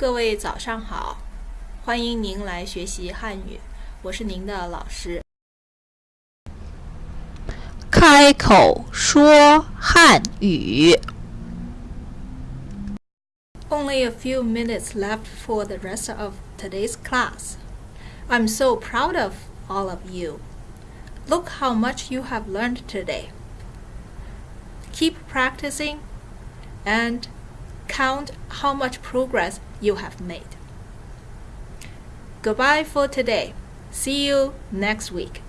各位早上好，欢迎您来学习汉语，我是您的老师。开口说汉语。 Only a few minutes left for the rest of today's class. I'm so proud of all of you. Look how much you have learned today. Keep practicing and count how much progress you have made. Goodbye for today. See you next week.